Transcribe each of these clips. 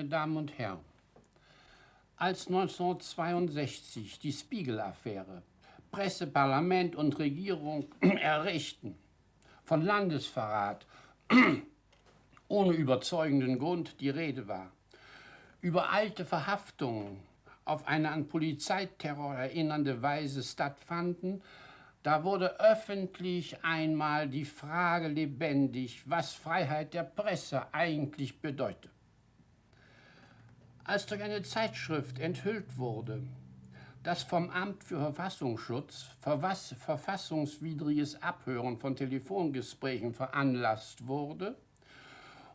meine Damen und Herren, als 1962 die Spiegel-Affäre Presse, Parlament und Regierung errichten, von Landesverrat ohne überzeugenden Grund die Rede war, über alte Verhaftungen auf eine an Polizeiterror erinnernde Weise stattfanden, da wurde öffentlich einmal die Frage lebendig, was Freiheit der Presse eigentlich bedeutet. Als durch eine Zeitschrift enthüllt wurde, dass vom Amt für Verfassungsschutz verfassungswidriges Abhören von Telefongesprächen veranlasst wurde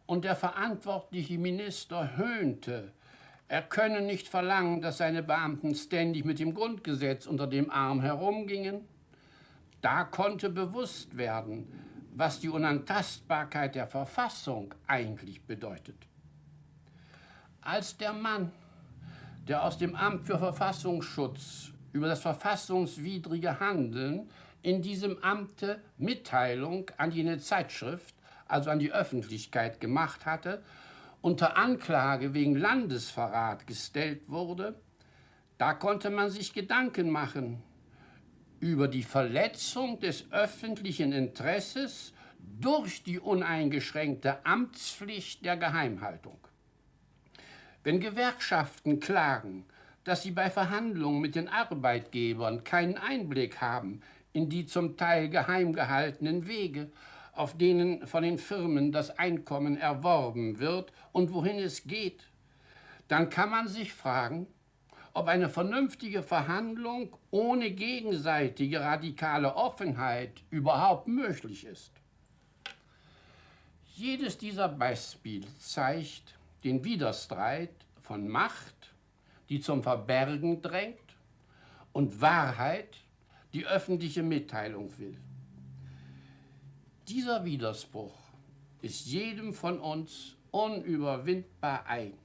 und der verantwortliche Minister höhnte, er könne nicht verlangen, dass seine Beamten ständig mit dem Grundgesetz unter dem Arm herumgingen, da konnte bewusst werden, was die Unantastbarkeit der Verfassung eigentlich bedeutet. Als der Mann, der aus dem Amt für Verfassungsschutz über das verfassungswidrige Handeln in diesem Amte Mitteilung an jene Zeitschrift, also an die Öffentlichkeit gemacht hatte, unter Anklage wegen Landesverrat gestellt wurde, da konnte man sich Gedanken machen, über die Verletzung des öffentlichen Interesses durch die uneingeschränkte Amtspflicht der Geheimhaltung. Wenn Gewerkschaften klagen, dass sie bei Verhandlungen mit den Arbeitgebern keinen Einblick haben in die zum Teil geheim gehaltenen Wege, auf denen von den Firmen das Einkommen erworben wird und wohin es geht, dann kann man sich fragen, ob eine vernünftige Verhandlung ohne gegenseitige radikale Offenheit überhaupt möglich ist. Jedes dieser Beispiele zeigt den Widerstreit von Macht, die zum Verbergen drängt, und Wahrheit, die öffentliche Mitteilung will. Dieser Widerspruch ist jedem von uns unüberwindbar eigen.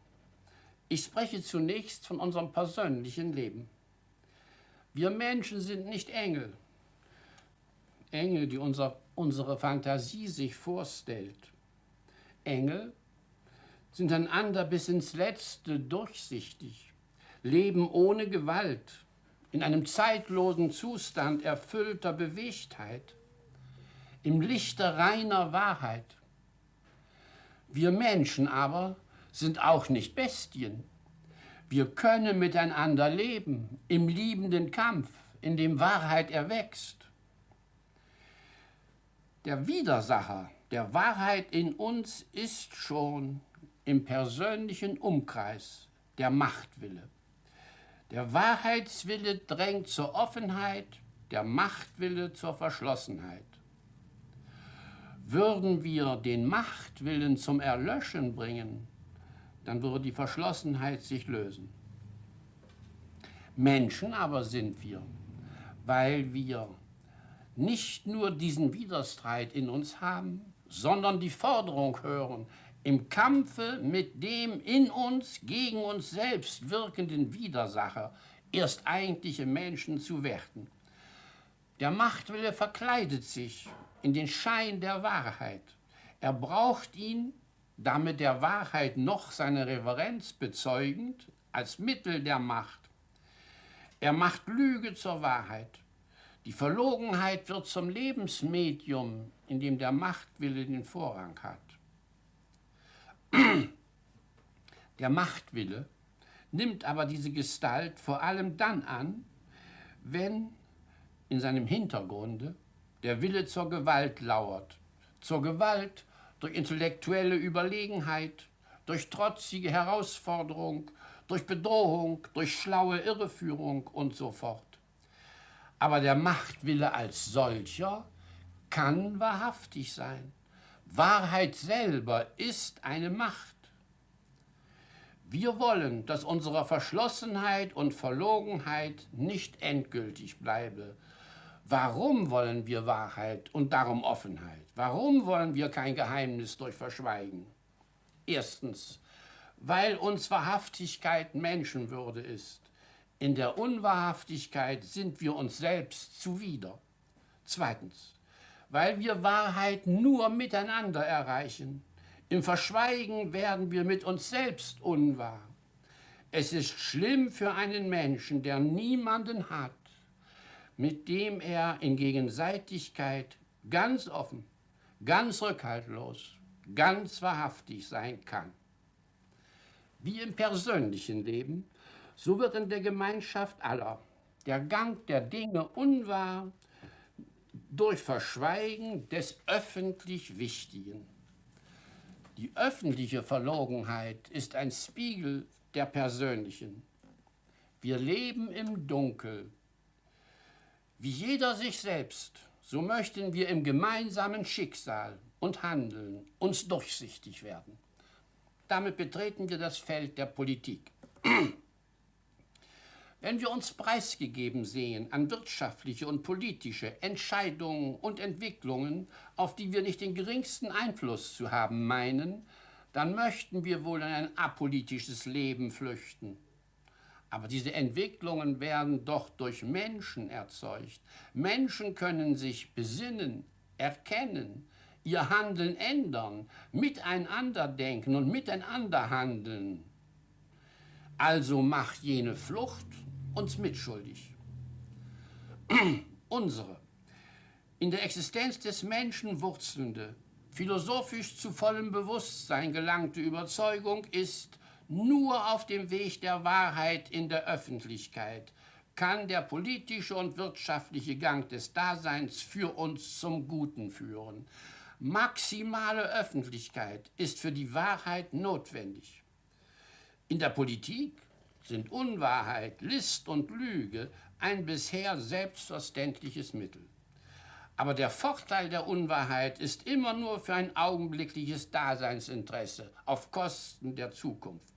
Ich spreche zunächst von unserem persönlichen Leben. Wir Menschen sind nicht Engel. Engel, die unser, unsere Fantasie sich vorstellt. Engel sind einander bis ins Letzte durchsichtig, leben ohne Gewalt, in einem zeitlosen Zustand erfüllter Bewegtheit, im Lichte reiner Wahrheit. Wir Menschen aber sind auch nicht Bestien. Wir können miteinander leben, im liebenden Kampf, in dem Wahrheit erwächst. Der Widersacher der Wahrheit in uns ist schon im persönlichen Umkreis der Machtwille. Der Wahrheitswille drängt zur Offenheit, der Machtwille zur Verschlossenheit. Würden wir den Machtwillen zum Erlöschen bringen, dann würde die Verschlossenheit sich lösen. Menschen aber sind wir, weil wir nicht nur diesen Widerstreit in uns haben, sondern die Forderung hören, im Kampfe mit dem in uns gegen uns selbst wirkenden Widersacher erst eigentliche Menschen zu werden. Der Machtwille verkleidet sich in den Schein der Wahrheit. Er braucht ihn, damit der Wahrheit noch seine Reverenz bezeugend, als Mittel der Macht. Er macht Lüge zur Wahrheit. Die Verlogenheit wird zum Lebensmedium, in dem der Machtwille den Vorrang hat. Der Machtwille nimmt aber diese Gestalt vor allem dann an, wenn in seinem Hintergrunde der Wille zur Gewalt lauert. Zur Gewalt durch intellektuelle Überlegenheit, durch trotzige Herausforderung, durch Bedrohung, durch schlaue Irreführung und so fort. Aber der Machtwille als solcher kann wahrhaftig sein. Wahrheit selber ist eine Macht. Wir wollen, dass unsere Verschlossenheit und Verlogenheit nicht endgültig bleibe. Warum wollen wir Wahrheit und darum Offenheit? Warum wollen wir kein Geheimnis durch Verschweigen? Erstens, weil uns Wahrhaftigkeit Menschenwürde ist. In der Unwahrhaftigkeit sind wir uns selbst zuwider. Zweitens, weil wir Wahrheit nur miteinander erreichen, Im Verschweigen werden wir mit uns selbst unwahr. Es ist schlimm für einen Menschen, der niemanden hat, mit dem er in Gegenseitigkeit ganz offen, ganz rückhaltlos, ganz wahrhaftig sein kann. Wie im persönlichen Leben, so wird in der Gemeinschaft aller der Gang der Dinge unwahr durch Verschweigen des öffentlich Wichtigen. Die öffentliche Verlogenheit ist ein Spiegel der persönlichen. Wir leben im Dunkel. Wie jeder sich selbst, so möchten wir im gemeinsamen Schicksal und Handeln uns durchsichtig werden. Damit betreten wir das Feld der Politik. Wenn wir uns preisgegeben sehen an wirtschaftliche und politische Entscheidungen und Entwicklungen, auf die wir nicht den geringsten Einfluss zu haben meinen, dann möchten wir wohl in ein apolitisches Leben flüchten. Aber diese Entwicklungen werden doch durch Menschen erzeugt. Menschen können sich besinnen, erkennen, ihr Handeln ändern, miteinander denken und miteinander handeln. Also macht jene Flucht uns mitschuldig. Unsere in der Existenz des Menschen wurzelnde, philosophisch zu vollem Bewusstsein gelangte Überzeugung ist, nur auf dem Weg der Wahrheit in der Öffentlichkeit kann der politische und wirtschaftliche Gang des Daseins für uns zum Guten führen. Maximale Öffentlichkeit ist für die Wahrheit notwendig. In der Politik sind Unwahrheit, List und Lüge ein bisher selbstverständliches Mittel. Aber der Vorteil der Unwahrheit ist immer nur für ein augenblickliches Daseinsinteresse auf Kosten der Zukunft.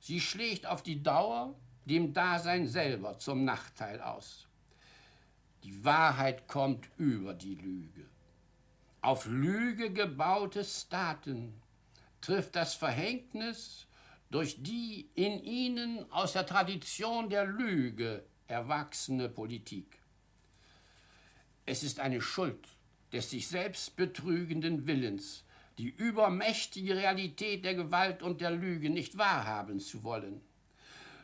Sie schlägt auf die Dauer dem Dasein selber zum Nachteil aus. Die Wahrheit kommt über die Lüge. Auf Lüge gebaute Staaten trifft das Verhängnis durch die in ihnen aus der Tradition der Lüge erwachsene Politik. Es ist eine Schuld des sich selbst betrügenden Willens, die übermächtige Realität der Gewalt und der Lüge nicht wahrhaben zu wollen.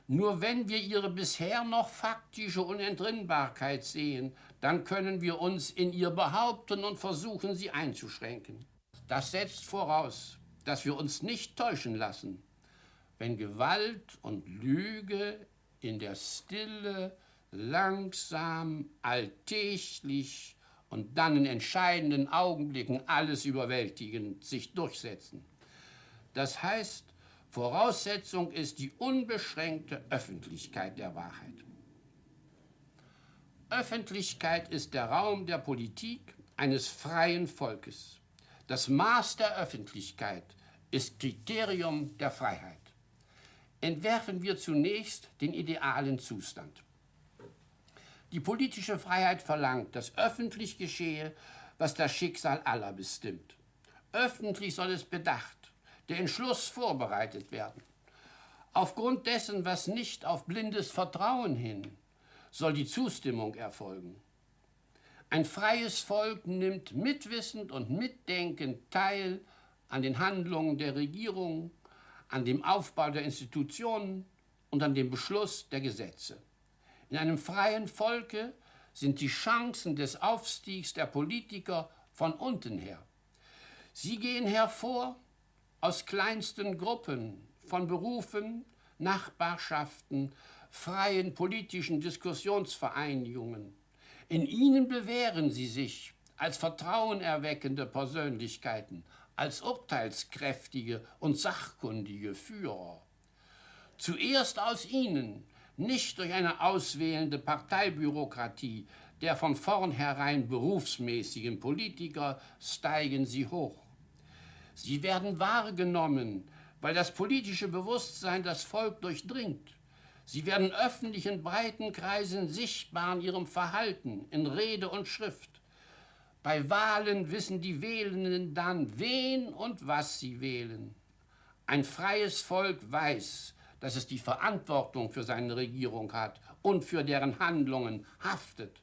Nur wenn wir ihre bisher noch faktische Unentrinnbarkeit sehen, dann können wir uns in ihr behaupten und versuchen, sie einzuschränken. Das setzt voraus, dass wir uns nicht täuschen lassen, wenn Gewalt und Lüge in der Stille langsam, alltäglich und dann in entscheidenden Augenblicken alles überwältigend sich durchsetzen. Das heißt, Voraussetzung ist die unbeschränkte Öffentlichkeit der Wahrheit. Öffentlichkeit ist der Raum der Politik eines freien Volkes. Das Maß der Öffentlichkeit ist Kriterium der Freiheit. Entwerfen wir zunächst den idealen Zustand. Die politische Freiheit verlangt, dass öffentlich geschehe, was das Schicksal aller bestimmt. Öffentlich soll es bedacht, der Entschluss vorbereitet werden. Aufgrund dessen, was nicht auf blindes Vertrauen hin, soll die Zustimmung erfolgen. Ein freies Volk nimmt mitwissend und mitdenkend teil an den Handlungen der Regierung, an dem Aufbau der Institutionen und an dem Beschluss der Gesetze. In einem freien Volke sind die Chancen des Aufstiegs der Politiker von unten her. Sie gehen hervor aus kleinsten Gruppen von Berufen, Nachbarschaften, freien politischen Diskussionsvereinigungen. In ihnen bewähren sie sich als vertrauenerweckende Persönlichkeiten, als urteilskräftige und sachkundige Führer. Zuerst aus ihnen nicht durch eine auswählende Parteibürokratie der von vornherein berufsmäßigen Politiker steigen sie hoch. Sie werden wahrgenommen, weil das politische Bewusstsein das Volk durchdringt. Sie werden öffentlich in breiten Kreisen sichtbar in ihrem Verhalten, in Rede und Schrift. Bei Wahlen wissen die Wählenden dann, wen und was sie wählen. Ein freies Volk weiß, dass es die Verantwortung für seine Regierung hat und für deren Handlungen haftet.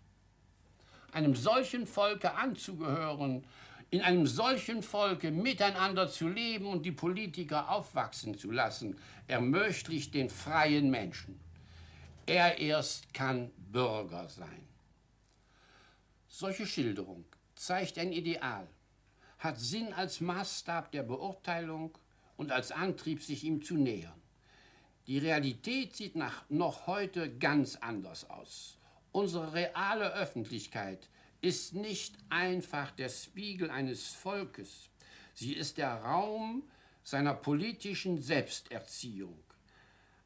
Einem solchen Volke anzugehören, in einem solchen Volke miteinander zu leben und die Politiker aufwachsen zu lassen, ermöglicht den freien Menschen. Er erst kann Bürger sein. Solche Schilderung zeigt ein Ideal, hat Sinn als Maßstab der Beurteilung und als Antrieb, sich ihm zu nähern. Die Realität sieht nach noch heute ganz anders aus. Unsere reale Öffentlichkeit ist nicht einfach der Spiegel eines Volkes. Sie ist der Raum seiner politischen Selbsterziehung.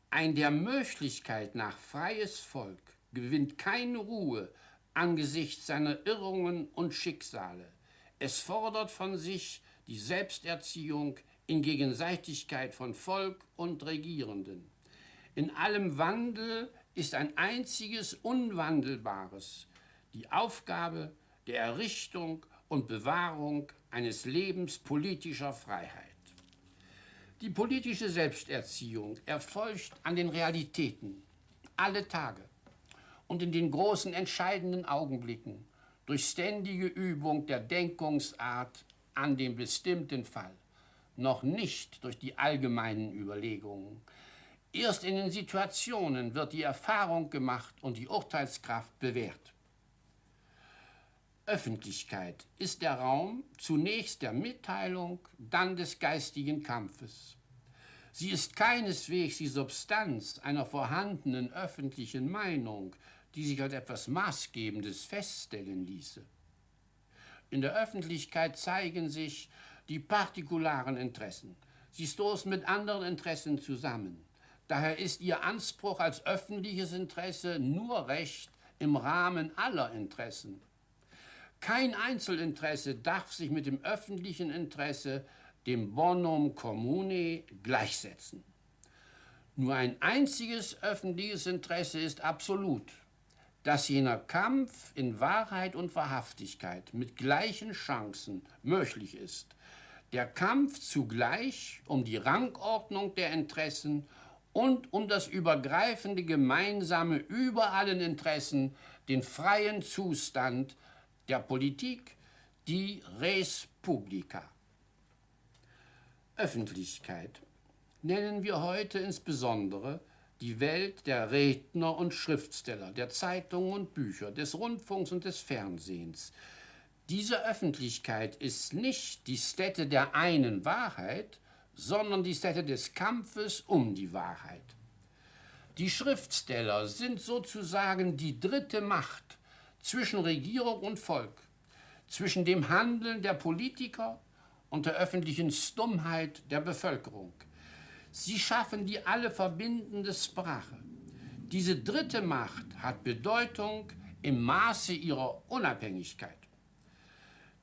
Ein der Möglichkeit nach freies Volk gewinnt keine Ruhe angesichts seiner Irrungen und Schicksale. Es fordert von sich die Selbsterziehung in Gegenseitigkeit von Volk und Regierenden. In allem Wandel ist ein einziges Unwandelbares, die Aufgabe der Errichtung und Bewahrung eines Lebens politischer Freiheit. Die politische Selbsterziehung erfolgt an den Realitäten, alle Tage und in den großen entscheidenden Augenblicken durch ständige Übung der Denkungsart an dem bestimmten Fall, noch nicht durch die allgemeinen Überlegungen. Erst in den Situationen wird die Erfahrung gemacht und die Urteilskraft bewährt. Öffentlichkeit ist der Raum zunächst der Mitteilung, dann des geistigen Kampfes. Sie ist keineswegs die Substanz einer vorhandenen öffentlichen Meinung, die sich als etwas Maßgebendes feststellen ließe. In der Öffentlichkeit zeigen sich die partikularen Interessen. Sie stoßen mit anderen Interessen zusammen. Daher ist ihr Anspruch als öffentliches Interesse nur recht im Rahmen aller Interessen. Kein Einzelinteresse darf sich mit dem öffentlichen Interesse, dem Bonum Commune, gleichsetzen. Nur ein einziges öffentliches Interesse ist absolut, dass jener Kampf in Wahrheit und Wahrhaftigkeit mit gleichen Chancen möglich ist. Der Kampf zugleich um die Rangordnung der Interessen und um das übergreifende Gemeinsame über allen Interessen, den freien Zustand der Politik die Res Publica. Öffentlichkeit nennen wir heute insbesondere die Welt der Redner und Schriftsteller, der Zeitungen und Bücher, des Rundfunks und des Fernsehens. Diese Öffentlichkeit ist nicht die Stätte der einen Wahrheit, sondern die Stätte des Kampfes um die Wahrheit. Die Schriftsteller sind sozusagen die dritte Macht zwischen Regierung und Volk, zwischen dem Handeln der Politiker und der öffentlichen Stummheit der Bevölkerung. Sie schaffen die alle verbindende Sprache. Diese dritte Macht hat Bedeutung im Maße ihrer Unabhängigkeit.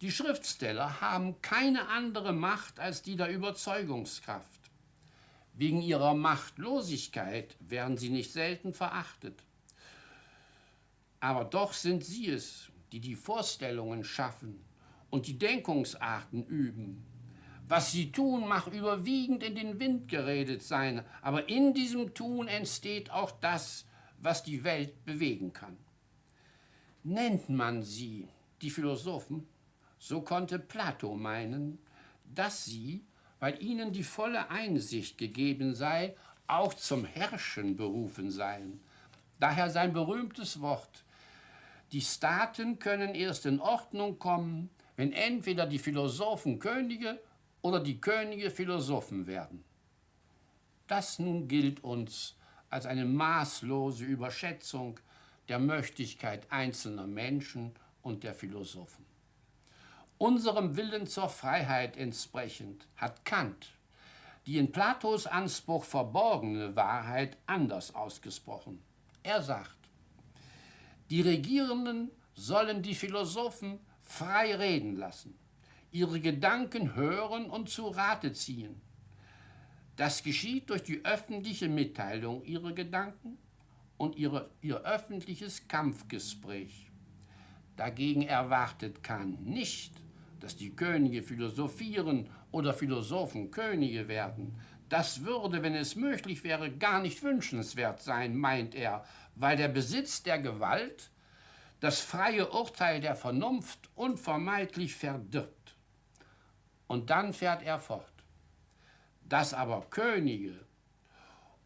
Die Schriftsteller haben keine andere Macht als die der Überzeugungskraft. Wegen ihrer Machtlosigkeit werden sie nicht selten verachtet. Aber doch sind sie es, die die Vorstellungen schaffen und die Denkungsarten üben. Was sie tun, mag überwiegend in den Wind geredet sein, aber in diesem Tun entsteht auch das, was die Welt bewegen kann. Nennt man sie, die Philosophen, so konnte Plato meinen, dass sie, weil ihnen die volle Einsicht gegeben sei, auch zum Herrschen berufen seien. Daher sein berühmtes Wort, die Staaten können erst in Ordnung kommen, wenn entweder die Philosophen Könige oder die Könige Philosophen werden. Das nun gilt uns als eine maßlose Überschätzung der Möglichkeit einzelner Menschen und der Philosophen. Unserem Willen zur Freiheit entsprechend hat Kant die in Platos Anspruch verborgene Wahrheit anders ausgesprochen. Er sagt, die Regierenden sollen die Philosophen frei reden lassen, ihre Gedanken hören und zu Rate ziehen. Das geschieht durch die öffentliche Mitteilung ihrer Gedanken und ihre, ihr öffentliches Kampfgespräch. Dagegen erwartet Kant nicht, dass die Könige philosophieren oder Philosophen Könige werden. Das würde, wenn es möglich wäre, gar nicht wünschenswert sein, meint er, weil der Besitz der Gewalt das freie Urteil der Vernunft unvermeidlich verdirbt. Und dann fährt er fort. Dass aber Könige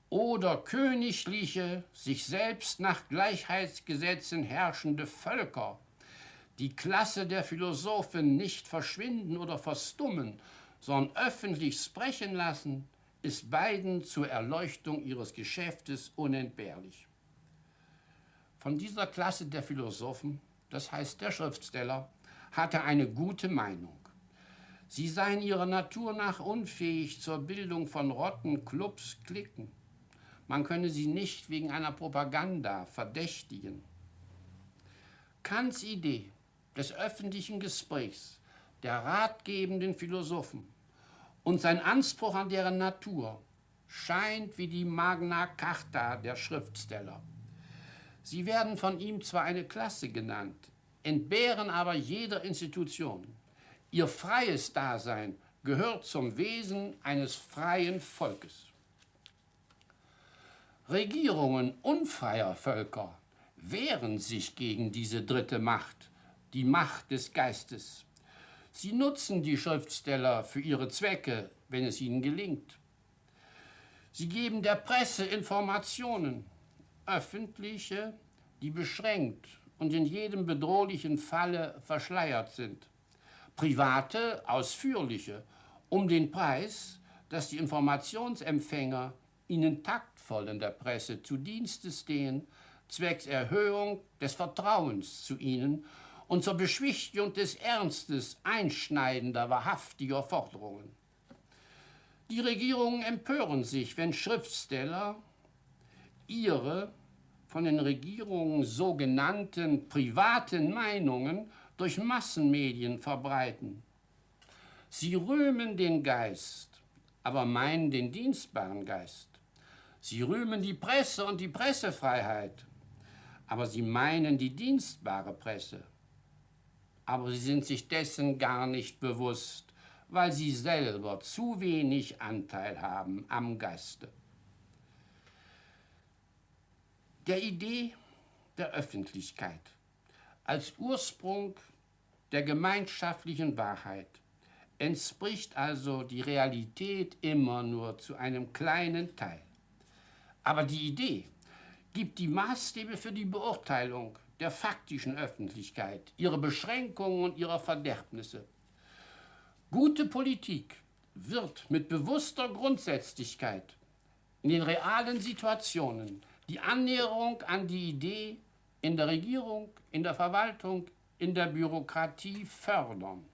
oder königliche, sich selbst nach Gleichheitsgesetzen herrschende Völker die Klasse der Philosophen nicht verschwinden oder verstummen, sondern öffentlich sprechen lassen, ist beiden zur Erleuchtung ihres Geschäftes unentbehrlich. Von dieser Klasse der Philosophen, das heißt der Schriftsteller, hat er eine gute Meinung. Sie seien ihrer Natur nach unfähig zur Bildung von Rotten, Clubs, Klicken. Man könne sie nicht wegen einer Propaganda verdächtigen. Kants Idee des öffentlichen Gesprächs der ratgebenden Philosophen und sein Anspruch an deren Natur scheint wie die Magna Carta der Schriftsteller. Sie werden von ihm zwar eine Klasse genannt, entbehren aber jeder Institution. Ihr freies Dasein gehört zum Wesen eines freien Volkes. Regierungen unfreier Völker wehren sich gegen diese dritte Macht, die Macht des Geistes. Sie nutzen die Schriftsteller für ihre Zwecke, wenn es ihnen gelingt. Sie geben der Presse Informationen, öffentliche, die beschränkt und in jedem bedrohlichen Falle verschleiert sind. Private, ausführliche, um den Preis, dass die Informationsempfänger ihnen taktvoll in der Presse zu Dienste stehen, zwecks Erhöhung des Vertrauens zu ihnen und zur Beschwichtigung des Ernstes einschneidender, wahrhaftiger Forderungen. Die Regierungen empören sich, wenn Schriftsteller ihre von den Regierungen sogenannten privaten Meinungen durch Massenmedien verbreiten. Sie rühmen den Geist, aber meinen den dienstbaren Geist. Sie rühmen die Presse und die Pressefreiheit, aber sie meinen die dienstbare Presse. Aber sie sind sich dessen gar nicht bewusst, weil sie selber zu wenig Anteil haben am Geiste. Der Idee der Öffentlichkeit als Ursprung der gemeinschaftlichen Wahrheit entspricht also die Realität immer nur zu einem kleinen Teil. Aber die Idee gibt die Maßstäbe für die Beurteilung der faktischen Öffentlichkeit, ihre Beschränkungen und ihre Verderbnisse. Gute Politik wird mit bewusster Grundsätzlichkeit in den realen Situationen die Annäherung an die Idee in der Regierung, in der Verwaltung, in der Bürokratie fördern.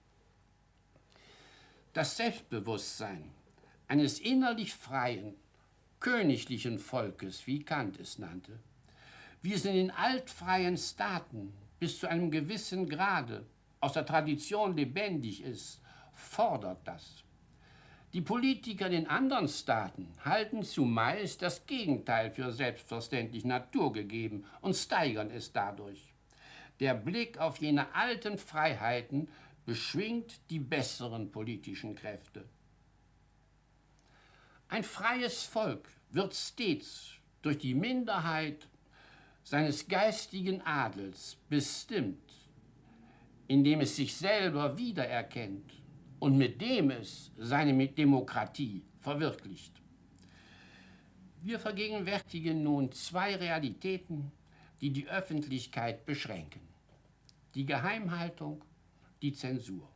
Das Selbstbewusstsein eines innerlich freien, königlichen Volkes, wie Kant es nannte, wie es in den altfreien Staaten bis zu einem gewissen Grade aus der Tradition lebendig ist, fordert das. Die Politiker in anderen Staaten halten zumeist das Gegenteil für selbstverständlich naturgegeben und steigern es dadurch. Der Blick auf jene alten Freiheiten beschwingt die besseren politischen Kräfte. Ein freies Volk wird stets durch die Minderheit seines geistigen Adels bestimmt, indem es sich selber wiedererkennt und mit dem es seine Demokratie verwirklicht. Wir vergegenwärtigen nun zwei Realitäten, die die Öffentlichkeit beschränken. Die Geheimhaltung, die Zensur.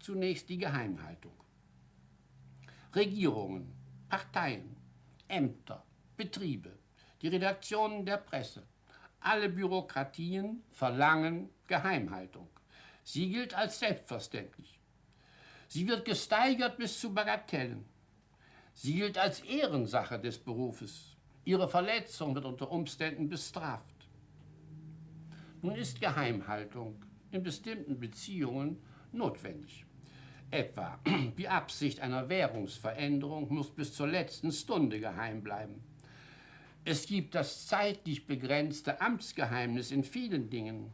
Zunächst die Geheimhaltung. Regierungen, Parteien, Ämter, Betriebe, die Redaktionen der Presse, alle Bürokratien verlangen Geheimhaltung. Sie gilt als selbstverständlich. Sie wird gesteigert bis zu Bagatellen. Sie gilt als Ehrensache des Berufes. Ihre Verletzung wird unter Umständen bestraft. Nun ist Geheimhaltung in bestimmten Beziehungen notwendig. Etwa die Absicht einer Währungsveränderung muss bis zur letzten Stunde geheim bleiben. Es gibt das zeitlich begrenzte Amtsgeheimnis in vielen Dingen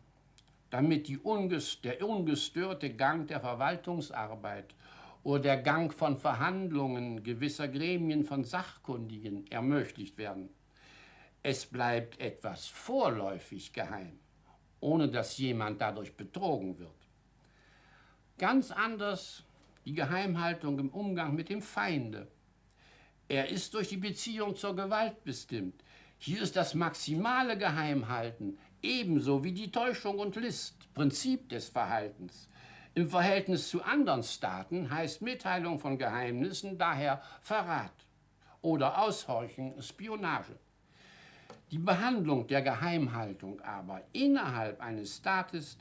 damit ungest der ungestörte Gang der Verwaltungsarbeit oder der Gang von Verhandlungen gewisser Gremien von Sachkundigen ermöglicht werden. Es bleibt etwas vorläufig geheim, ohne dass jemand dadurch betrogen wird. Ganz anders die Geheimhaltung im Umgang mit dem Feinde. Er ist durch die Beziehung zur Gewalt bestimmt. Hier ist das maximale Geheimhalten ebenso wie die Täuschung und List Prinzip des Verhaltens. Im Verhältnis zu anderen Staaten heißt Mitteilung von Geheimnissen daher Verrat oder Aushorchen Spionage. Die Behandlung der Geheimhaltung aber innerhalb eines Staates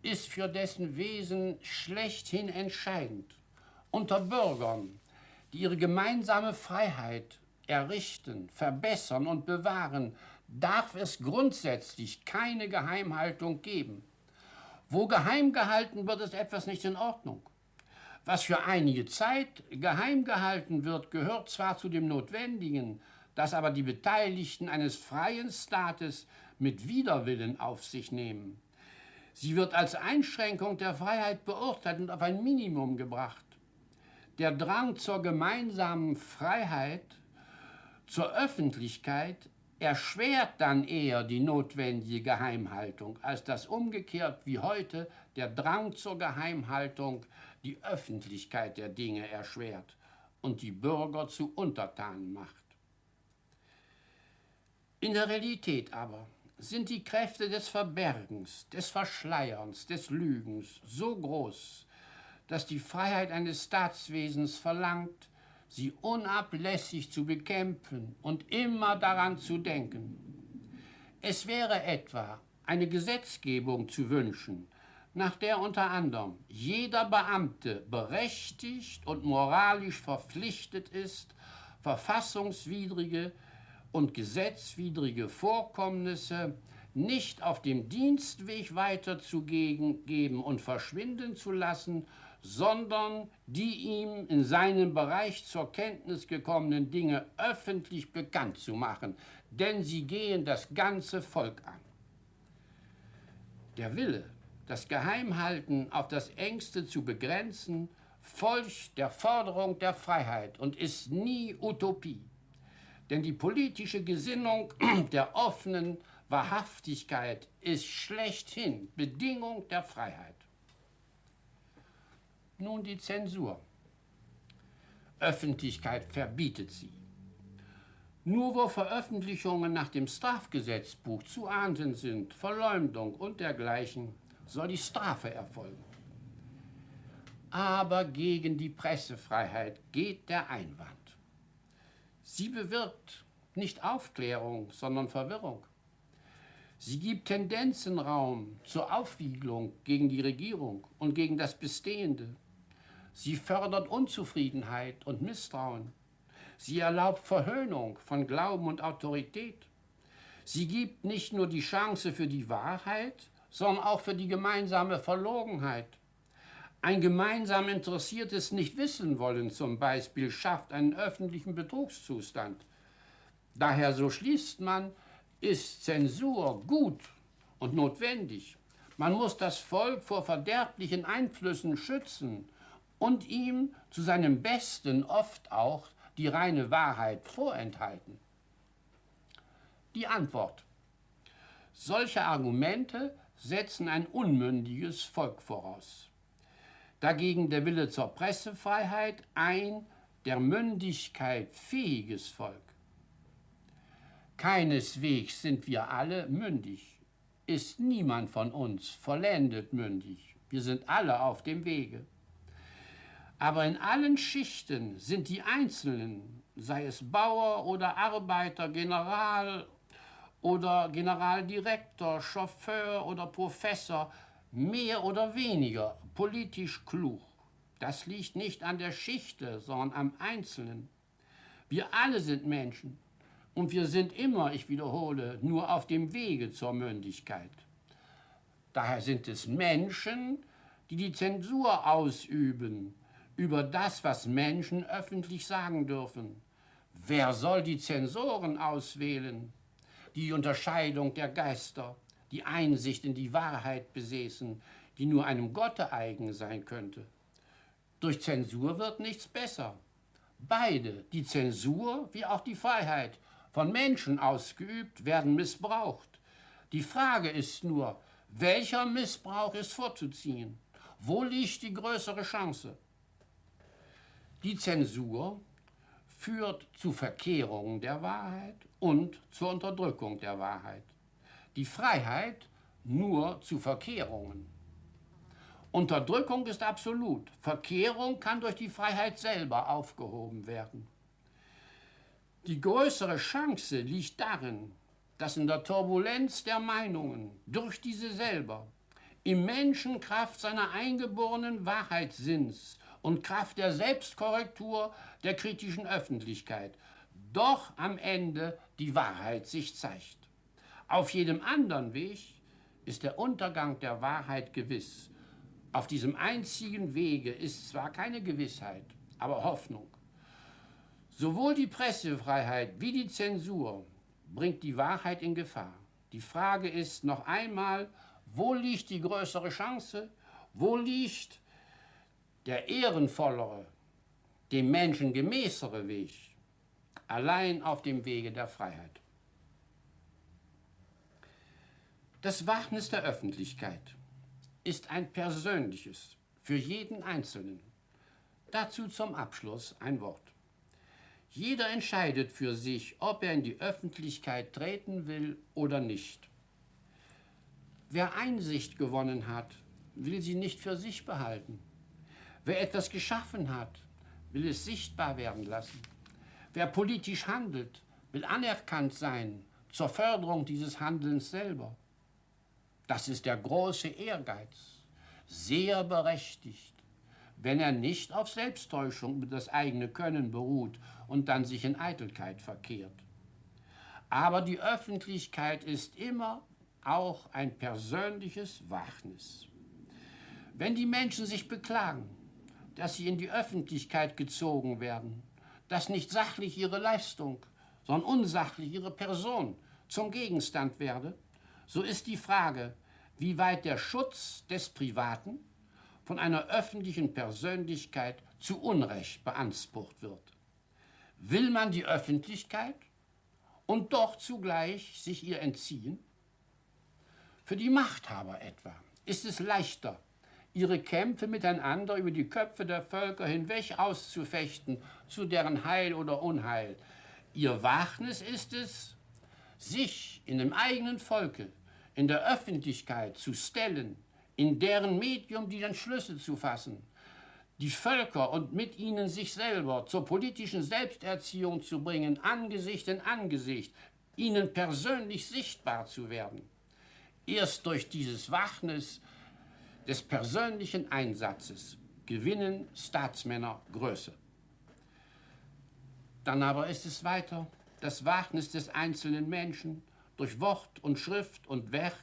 ist für dessen Wesen schlechthin entscheidend. Unter Bürgern, die ihre gemeinsame Freiheit errichten, verbessern und bewahren, darf es grundsätzlich keine Geheimhaltung geben. Wo geheim gehalten wird, ist etwas nicht in Ordnung. Was für einige Zeit geheim gehalten wird, gehört zwar zu dem Notwendigen, das aber die Beteiligten eines freien Staates mit Widerwillen auf sich nehmen. Sie wird als Einschränkung der Freiheit beurteilt und auf ein Minimum gebracht. Der Drang zur gemeinsamen Freiheit, zur Öffentlichkeit erschwert dann eher die notwendige Geheimhaltung, als dass umgekehrt wie heute der Drang zur Geheimhaltung die Öffentlichkeit der Dinge erschwert und die Bürger zu Untertanen macht. In der Realität aber sind die Kräfte des Verbergens, des Verschleierns, des Lügens so groß, dass die Freiheit eines Staatswesens verlangt, sie unablässig zu bekämpfen und immer daran zu denken. Es wäre etwa eine Gesetzgebung zu wünschen, nach der unter anderem jeder Beamte berechtigt und moralisch verpflichtet ist, verfassungswidrige und gesetzwidrige Vorkommnisse nicht auf dem Dienstweg weiterzugeben und verschwinden zu lassen, sondern die ihm in seinem Bereich zur Kenntnis gekommenen Dinge öffentlich bekannt zu machen, denn sie gehen das ganze Volk an. Der Wille, das Geheimhalten auf das engste zu begrenzen, folgt der Forderung der Freiheit und ist nie Utopie. Denn die politische Gesinnung der offenen Wahrhaftigkeit ist schlechthin Bedingung der Freiheit. Nun die Zensur. Öffentlichkeit verbietet sie. Nur wo Veröffentlichungen nach dem Strafgesetzbuch zu ahnden sind, Verleumdung und dergleichen, soll die Strafe erfolgen. Aber gegen die Pressefreiheit geht der Einwand. Sie bewirkt nicht Aufklärung, sondern Verwirrung. Sie gibt Tendenzenraum zur Aufwiegelung gegen die Regierung und gegen das Bestehende. Sie fördert Unzufriedenheit und Misstrauen. Sie erlaubt Verhöhnung von Glauben und Autorität. Sie gibt nicht nur die Chance für die Wahrheit, sondern auch für die gemeinsame Verlogenheit. Ein gemeinsam interessiertes Nichtwissenwollen zum Beispiel schafft einen öffentlichen Betrugszustand. Daher, so schließt man, ist Zensur gut und notwendig. Man muss das Volk vor verderblichen Einflüssen schützen und ihm zu seinem Besten oft auch die reine Wahrheit vorenthalten? Die Antwort. Solche Argumente setzen ein unmündiges Volk voraus. Dagegen der Wille zur Pressefreiheit ein der Mündigkeit fähiges Volk. Keineswegs sind wir alle mündig, ist niemand von uns vollendet mündig. Wir sind alle auf dem Wege. Aber in allen Schichten sind die Einzelnen, sei es Bauer oder Arbeiter, General oder Generaldirektor, Chauffeur oder Professor, mehr oder weniger politisch klug. Das liegt nicht an der Schichte, sondern am Einzelnen. Wir alle sind Menschen und wir sind immer, ich wiederhole, nur auf dem Wege zur Mündigkeit. Daher sind es Menschen, die die Zensur ausüben, über das, was Menschen öffentlich sagen dürfen. Wer soll die Zensoren auswählen? Die Unterscheidung der Geister, die Einsicht in die Wahrheit besäßen, die nur einem Gotte eigen sein könnte. Durch Zensur wird nichts besser. Beide, die Zensur wie auch die Freiheit, von Menschen ausgeübt, werden missbraucht. Die Frage ist nur, welcher Missbrauch ist vorzuziehen? Wo liegt die größere Chance? Die Zensur führt zu Verkehrungen der Wahrheit und zur Unterdrückung der Wahrheit. Die Freiheit nur zu Verkehrungen. Unterdrückung ist absolut. Verkehrung kann durch die Freiheit selber aufgehoben werden. Die größere Chance liegt darin, dass in der Turbulenz der Meinungen durch diese selber im Menschen Kraft seiner eingeborenen Wahrheitssinns und Kraft der Selbstkorrektur der kritischen Öffentlichkeit doch am Ende die Wahrheit sich zeigt. Auf jedem anderen Weg ist der Untergang der Wahrheit gewiss. Auf diesem einzigen Wege ist zwar keine Gewissheit, aber Hoffnung. Sowohl die Pressefreiheit wie die Zensur bringt die Wahrheit in Gefahr. Die Frage ist noch einmal, wo liegt die größere Chance? Wo liegt der ehrenvollere, dem Menschen gemäßere Weg? Allein auf dem Wege der Freiheit. Das Wagnis der Öffentlichkeit ist ein persönliches für jeden Einzelnen. Dazu zum Abschluss ein Wort. Jeder entscheidet für sich, ob er in die Öffentlichkeit treten will oder nicht. Wer Einsicht gewonnen hat, will sie nicht für sich behalten. Wer etwas geschaffen hat, will es sichtbar werden lassen. Wer politisch handelt, will anerkannt sein zur Förderung dieses Handelns selber. Das ist der große Ehrgeiz, sehr berechtigt, wenn er nicht auf Selbsttäuschung über das eigene Können beruht und dann sich in Eitelkeit verkehrt. Aber die Öffentlichkeit ist immer auch ein persönliches Wagnis. Wenn die Menschen sich beklagen, dass sie in die Öffentlichkeit gezogen werden, dass nicht sachlich ihre Leistung, sondern unsachlich ihre Person zum Gegenstand werde, so ist die Frage, wie weit der Schutz des Privaten von einer öffentlichen Persönlichkeit zu Unrecht beansprucht wird. Will man die Öffentlichkeit und doch zugleich sich ihr entziehen? Für die Machthaber etwa ist es leichter, ihre Kämpfe miteinander über die Köpfe der Völker hinweg auszufechten, zu deren Heil oder Unheil. Ihr Wagnis ist es, sich in dem eigenen Volke in der Öffentlichkeit zu stellen, in deren Medium die Entschlüsse zu fassen, die Völker und mit ihnen sich selber zur politischen Selbsterziehung zu bringen, Angesicht in Angesicht, ihnen persönlich sichtbar zu werden. Erst durch dieses Wachnis des persönlichen Einsatzes gewinnen Staatsmänner Größe. Dann aber ist es weiter das Wagnis des einzelnen Menschen, durch Wort und Schrift und Werk